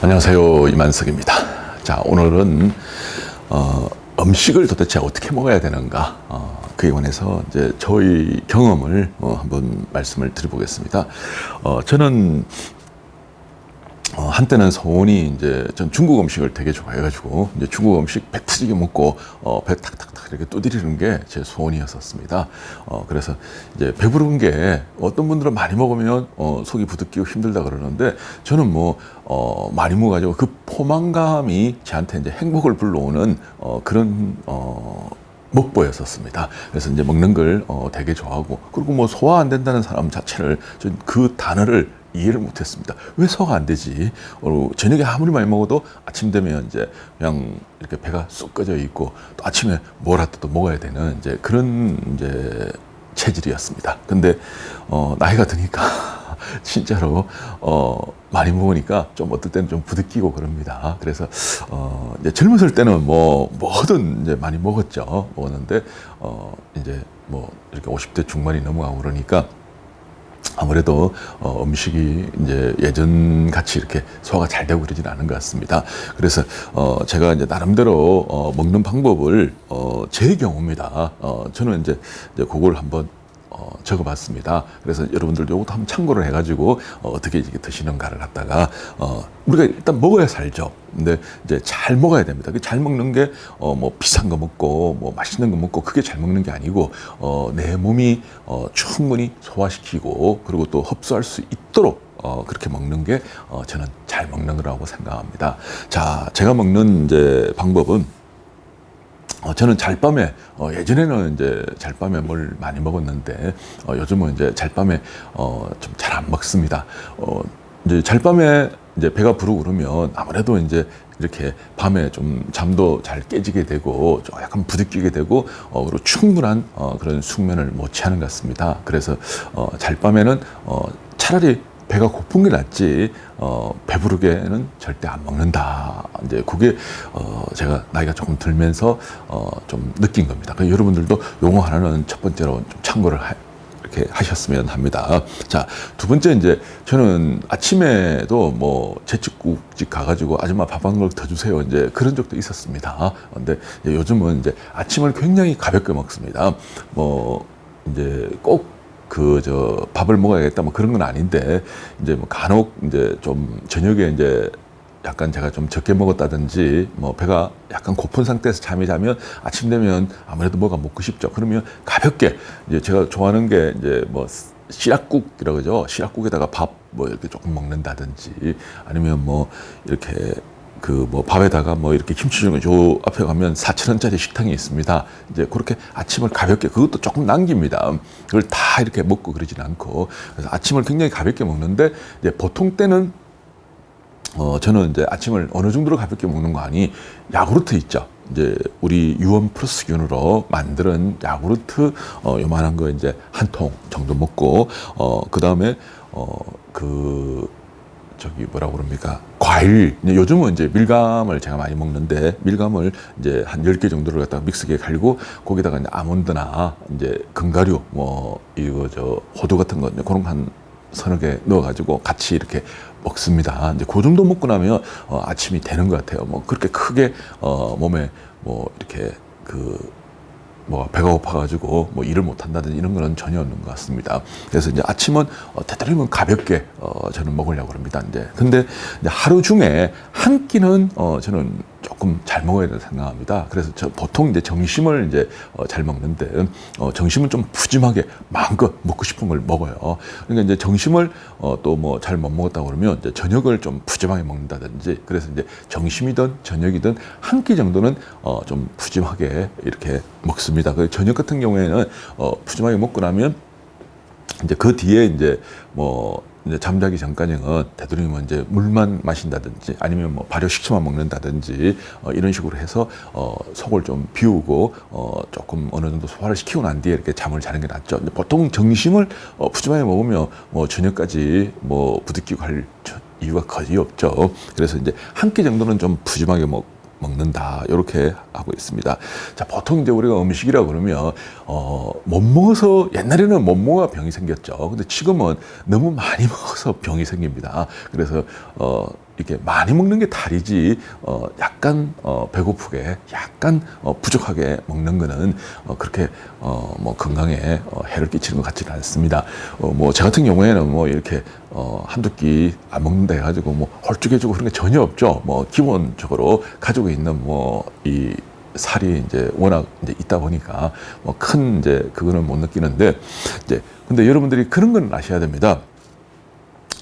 안녕하세요 이만석입니다. 자 오늘은 어, 음식을 도대체 어떻게 먹어야 되는가 어, 그에 관해서 이제 저희 경험을 어, 한번 말씀을 드려보겠습니다. 어, 저는 어, 한때는 소원이 이제 전 중국 음식을 되게 좋아해가지고 이제 중국 음식 배 터지게 먹고 어, 배 탁탁탁 이렇게 두드리는 게 제 소원이었었습니다. 어, 그래서 이제 배부른 게 어떤 분들은 많이 먹으면 어, 속이 부득끼고 힘들다 그러는데 저는 뭐 어, 많이 먹어가지고 그 포만감이 저한테 이제 행복을 불러오는 어, 그런 어, 먹보였었습니다. 그래서 이제 먹는 걸 어, 되게 좋아하고 그리고 뭐 소화 안 된다는 사람 자체를 전그 단어를 이해를 못했습니다. 왜 소화가 안 되지? 어, 저녁에 아무리 많이 먹어도 아침 되면 이제 그냥 이렇게 배가 쑥 꺼져 있고 또 아침에 뭐라도 또 먹어야 되는 이제 그런 이제 체질이었습니다. 근데 어, 나이가 드니까 진짜로 어, 많이 먹으니까 좀 어떨 때는 좀 부득끼고 그럽니다. 그래서 어, 이제 젊었을 때는 뭐 뭐든 이제 많이 먹었죠. 먹었는데 어, 이제 뭐 이렇게 50대 중반이 넘어가고 그러니까 아무래도 어, 음식이 이제 예전 같이 이렇게 소화가 잘 되고 그러지는 않은 것 같습니다. 그래서 어, 제가 이제 나름대로 어, 먹는 방법을 어, 제 경우입니다. 어, 저는 이제, 이제 그걸 한번 어, 적어봤습니다. 그래서 여러분들도 이것도 한번 참고를 해가지고 어, 어떻게 이렇게 드시는가를 갖다가 어, 우리가 일단 먹어야 살죠. 근데 이제 잘 먹어야 됩니다. 그잘 먹는 게 어, 뭐 비싼 거 먹고 뭐 맛있는 거 먹고 그게 잘 먹는 게 아니고 어, 내 몸이 어, 충분히 소화시키고 그리고 또 흡수할 수 있도록 어, 그렇게 먹는 게 어, 저는 잘 먹는 거라고 생각합니다. 자, 제가 먹는 이제 방법은 어, 저는 잘밤에 어, 예전에는 이제 잘밤에 뭘 많이 먹었는데 어, 요즘은 이제 잘밤에 어, 좀 잘 안 먹습니다. 어, 이제 잘밤에 이제 배가 부르고 그러면 아무래도 이제 이렇게 밤에 좀 잠도 잘 깨지게 되고 좀 약간 부딪히게 되고 어, 그리고 충분한 어, 그런 숙면을 못 취하는 것 같습니다. 그래서 어, 잘밤에는 어, 차라리 배가 고픈 게 낫지 어, 배부르게는 절대 안 먹는다. 이제 그게 어, 제가 나이가 조금 들면서 어, 좀 느낀 겁니다. 그래서 여러분들도 용어 하나는 첫 번째로 좀 참고를 하, 이렇게 하셨으면 합니다. 자, 두 번째 이제 저는 아침에도 뭐 제육국집 가가지고 아줌마 밥 한 그릇 더 주세요. 이제 그런 적도 있었습니다. 근데 요즘은 이제 아침을 굉장히 가볍게 먹습니다. 뭐 이제 꼭 그 저 밥을 먹어야겠다 뭐 그런 건 아닌데 이제 뭐 간혹 이제 좀 저녁에 이제 약간 제가 좀 적게 먹었다든지 뭐 배가 약간 고픈 상태에서 잠이 자면 아침 되면 아무래도 뭐가 먹고 싶죠. 그러면 가볍게 이제 제가 좋아하는 게 이제 뭐 시락국이라고 그러죠. 시락국에다가 밥 뭐 이렇게 조금 먹는다든지 아니면 뭐 이렇게 그 뭐 밥에다가 뭐 이렇게 김치 중에 저 앞에 가면 4천 원짜리 식당이 있습니다. 이제 그렇게 아침을 가볍게 그것도 조금 남깁니다. 그걸 다 이렇게 먹고 그러진 않고 그래서 아침을 굉장히 가볍게 먹는데 이제 보통 때는 어, 저는 이제 아침을 어느 정도로 가볍게 먹는 거 아니, 야구르트 있죠. 이제 우리 유원 플러스균으로 만드는 야구르트, 어, 요만한 거 이제 한 통 정도 먹고, 어, 그 다음에, 어, 그, 저기 뭐라고 그럽니까? 과일. 요즘은 이제 밀감을 제가 많이 먹는데, 밀감을 이제 한 열 개 정도를 갖다가 믹스기에 갈고, 거기다가 이제 아몬드나 이제 견과류, 뭐, 이거 저 호두 같은 거, 그런 거한 서너 개 넣어가지고 같이 이렇게 먹습니다. 이제 그 정도 먹고 나면 어, 아침이 되는 것 같아요. 뭐 그렇게 크게 어, 몸에 뭐 이렇게 그 뭐 배가 고파가지고 뭐 일을 못 한다든지 이런 거는 전혀 없는 것 같습니다. 그래서 이제 아침은 어, 되도록이면 가볍게 어, 저는 먹으려고 합니다. 이제 근데 이제 하루 중에 한 끼는 어, 저는 조금 잘 먹어야 된다 생각합니다. 그래서 저 보통 이제 점심을 이제 어, 잘 먹는데 어, 점심은 좀 푸짐하게 마음껏 먹고 싶은 걸 먹어요. 그러니까 이제 점심을 어, 또뭐 잘 못 먹었다 그러면 이제 저녁을 좀 푸짐하게 먹는다든지 그래서 이제 점심이든 저녁이든 한 끼 정도는 어, 좀 푸짐하게 이렇게 먹습니다. 그 저녁 같은 경우에는 어, 푸짐하게 먹고 나면 이제 그 뒤에 이제 뭐 이제 잠자기 전까지는 되도록이면 이제 물만 마신다든지 아니면 뭐 발효 식초만 먹는다든지 어, 이런 식으로 해서 어, 속을 좀 비우고 어, 조금 어느 정도 소화를 시키고 난 뒤에 이렇게 잠을 자는 게 낫죠. 보통 점심을 어, 푸짐하게 먹으면 뭐 저녁까지 뭐 부득끼고 할 이유가 거의 없죠. 그래서 이제 한 끼 정도는 좀 푸짐하게 먹. 먹는다 이렇게 하고 있습니다. 자 보통 이제 우리가 음식이라 그러면 어 못 먹어서 옛날에는 못 먹어 병이 생겼죠. 근데 지금은 너무 많이 먹어서 병이 생깁니다. 그래서 어 이렇게 많이 먹는 게 탈이지 어 약간 어 배고프게 약간 어 부족하게 먹는 거는 어 그렇게 어 뭐 건강에 어 해를 끼치는 것 같지는 않습니다. 어 뭐 저 같은 경우에는 뭐 이렇게 어 한두 끼 안 먹는다 해가지고 뭐 헐쭉해지고 그런 게 전혀 없죠. 뭐 기본적으로 가지고 있는 뭐이 살이 이제 워낙 이제 있다 보니까 뭐 큰 이제 그거는 못 느끼는데 이제 근데 여러분들이 그런 건 아셔야 됩니다.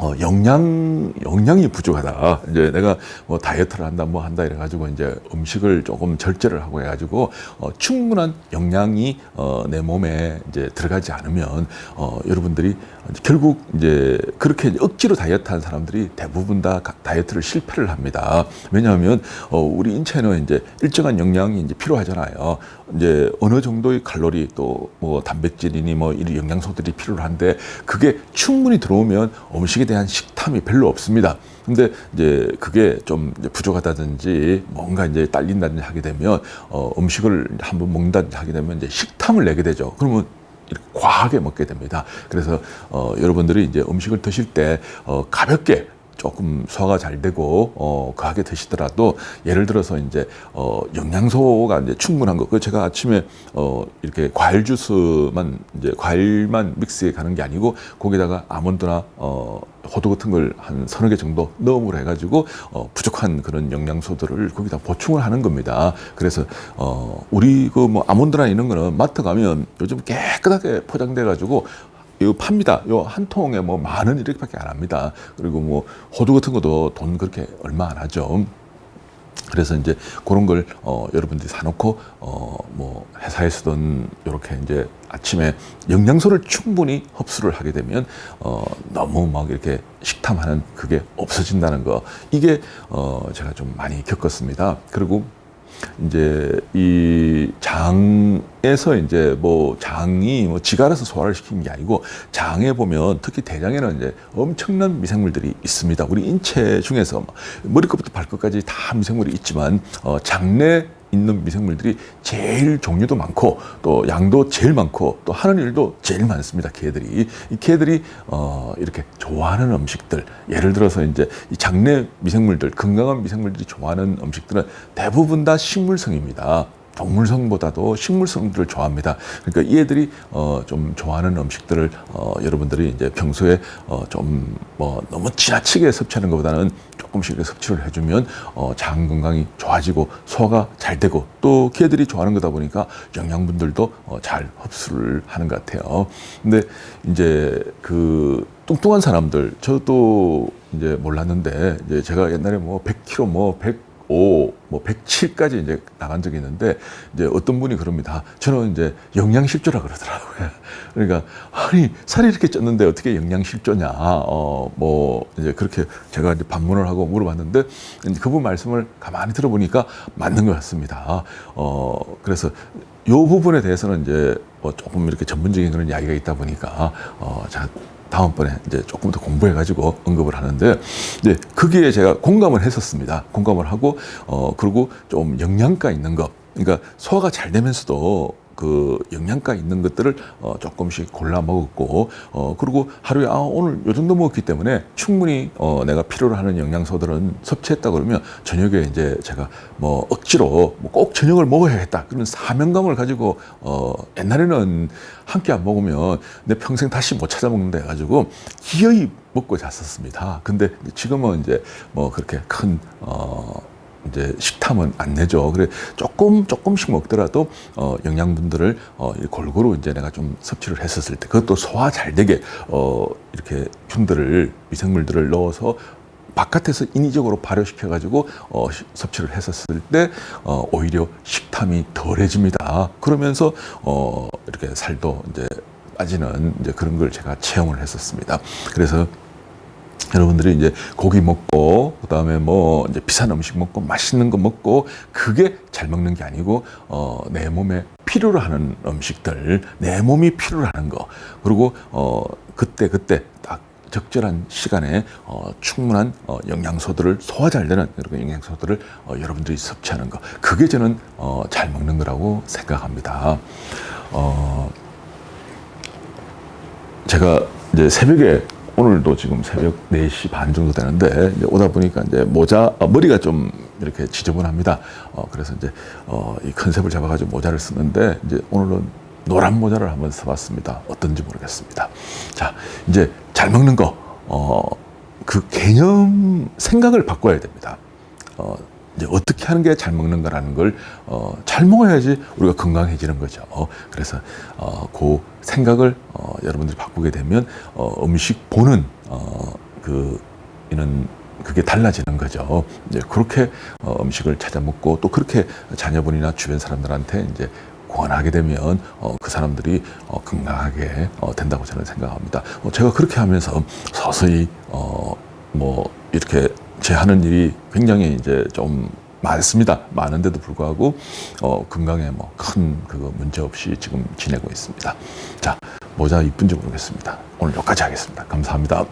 어, 영양, 영양이 부족하다. 이제 내가 뭐 다이어트를 한다, 뭐 한다 이래가지고 이제 음식을 조금 절제를 하고 해가지고 어, 충분한 영양이 어, 내 몸에 이제 들어가지 않으면 어, 여러분들이 결국 이제 그렇게 억지로 다이어트 한 사람들이 대부분 다 가- 다이어트를 실패를 합니다. 왜냐하면 어, 우리 인체는 이제 일정한 영양이 이제 필요하잖아요. 이제 어느 정도의 칼로리 또 뭐 단백질이니 뭐 이런 영양소들이 필요한데 그게 충분히 들어오면 음식 에 대한 식탐이 별로 없습니다. 근데 이제 그게 좀 부족하다든지 뭔가 이제 딸린다든지 하게 되면 어, 음식을 한번 먹는다든지 하게 되면 이제 식탐을 내게 되죠. 그러면 과하게 먹게 됩니다. 그래서 어, 여러분들이 이제 음식을 드실 때 어, 가볍게 조금 소화가 잘 되고 어 과하게 드시더라도 예를 들어서 이제 어 영양소가 이제 충분한 거. 그 제가 아침에 어 이렇게 과일 주스만 이제 과일만 믹스해 가는 게 아니고 거기다가 아몬드나 어 호두 같은 걸 한 서너 개 정도 넣음으로 해가지고 어 부족한 그런 영양소들을 거기다 보충을 하는 겁니다. 그래서 어 우리 그 뭐 아몬드나 이런 거는 마트 가면 요즘 깨끗하게 포장돼 가지고 이거 팝니다. 요 한 통에 뭐 만 원 이렇게밖에 안 합니다. 그리고 뭐 호두 같은 것도 돈 그렇게 얼마 안 하죠. 그래서 이제 그런 걸 어, 여러분들이 사놓고 어, 뭐 회사에서든 이렇게 이제 아침에 영양소를 충분히 흡수를 하게 되면 어, 너무 막 이렇게 식탐하는 그게 없어진다는 거 이게 어, 제가 좀 많이 겪었습니다. 그리고 이제 이 장에서 이제 뭐 장이 뭐 지가 알아서 소화를 시키는 게 아니고 장에 보면 특히 대장에는 이제 엄청난 미생물들이 있습니다. 우리 인체 중에서 뭐 머리끝부터 발끝까지 다 미생물이 있지만 어, 장내 있는 미생물들이 제일 종류도 많고 또 양도 제일 많고 또 하는 일도 제일 많습니다. 개들이 이 개들이 어 이렇게 좋아하는 음식들 예를 들어서 이제 이 장내 미생물들 건강한 미생물들이 좋아하는 음식들은 대부분 다 식물성입니다. 동물성보다도 식물성들을 좋아합니다. 그러니까 이 애들이 어, 좀 좋아하는 음식들을 어, 여러분들이 이제 평소에 어, 좀뭐 너무 지나치게 섭취하는 것보다는 조금씩 섭취를 해주면 어, 장 건강이 좋아지고 소화가 잘 되고 또 개들이 좋아하는 거다 보니까 영양분들도 어, 잘 흡수를 하는 것 같아요. 근데 이제 그 뚱뚱한 사람들 저도 이제 몰랐는데 이제 제가 옛날에 뭐 100kg 뭐 100, 5, 뭐 107까지 이제 나간 적이 있는데 이제 어떤 분이 그럽니다. 저는 이제 영양실조라 그러더라고요. 그러니까 아니 살이 이렇게 쪘는데 어떻게 영양실조냐? 어 뭐 이제 그렇게 제가 이제 반문을 하고 물어봤는데 이제 그분 말씀을 가만히 들어보니까 맞는 것 같습니다. 어 그래서 요 부분에 대해서는 이제 뭐 조금 이렇게 전문적인 그런 이야기가 있다 보니까 어 제가 다음번에 이제 조금 더 공부해가지고 언급을 하는데, 이제 거기에 제가 공감을 했었습니다. 공감을 하고, 어, 그리고 좀 영양가 있는 것. 그러니까 소화가 잘 되면서도 그 영양가 있는 것들을 어, 조금씩 골라 먹었고, 어, 그리고 하루에, 아, 오늘 요 정도 먹었기 때문에 충분히 어, 내가 필요로 하는 영양소들은 섭취했다 그러면 저녁에 이제 제가 뭐 억지로 뭐 꼭 저녁을 먹어야겠다. 그런 사명감을 가지고, 어, 옛날에는 한 끼 안 먹으면 내 평생 다시 못 찾아 먹는다 해가지고 기어이 먹고 잤었습니다. 근데 지금은 이제 뭐 그렇게 큰, 어, 이제 식탐은 안 내죠. 그래 조금 조금씩 먹더라도 어 영양분들을 어이 골고루 이제 내가 좀 섭취를 했었을 때 그것도 소화 잘 되게 어 이렇게 균들을 미생물들을 넣어서 바깥에서 인위적으로 발효시켜 가지고 어 시- 섭취를 했었을 때 어 오히려 식탐이 덜해집니다. 그러면서 어 이렇게 살도 이제 빠지는 이제 그런 걸 제가 체험을 했었습니다. 그래서 여러분들이 이제 고기 먹고 그다음에 뭐 이제 비싼 음식 먹고 맛있는 거 먹고 그게 잘 먹는 게 아니고 어 내 몸에 필요로 하는 음식들 내 몸이 필요로 하는 거 그리고 어 그때 그때 딱 적절한 시간에 어, 충분한 어, 영양소들을 소화 잘 되는 그런 영양소들을 어, 여러분들이 섭취하는 거 그게 저는 어, 잘 먹는 거라고 생각합니다. 어, 제가 이제 새벽에 오늘도 지금 새벽 4시 반 정도 되는데 오다 보니까 이제 모자 어, 머리가 좀 이렇게 지저분합니다. 어, 그래서 이제 어, 이 컨셉을 잡아가지고 모자를 쓰는데 이제 오늘은 노란 모자를 한번 써봤습니다. 어떤지 모르겠습니다. 자, 이제 잘 먹는 거, 어, 그 개념 생각을 바꿔야 됩니다. 어, 이제 어떻게 하는 게 잘 먹는가라는 걸, 어, 잘 먹어야지 우리가 건강해지는 거죠. 어, 그래서, 어, 그 생각을, 어, 여러분들이 바꾸게 되면, 어, 음식 보는, 어, 그, 이는 그게 달라지는 거죠. 이제 그렇게 어, 음식을 찾아 먹고 또 그렇게 자녀분이나 주변 사람들한테 이제 권하게 되면 어, 그 사람들이 어, 건강하게 어, 된다고 저는 생각합니다. 어, 제가 그렇게 하면서 서서히 어, 뭐 이렇게 제 하는 일이 굉장히 이제 좀 많습니다. 많은데도 불구하고 어, 건강에 뭐 큰 그거 문제 없이 지금 지내고 있습니다. 자 모자 이쁜지 모르겠습니다. 오늘 여기까지 하겠습니다. 감사합니다.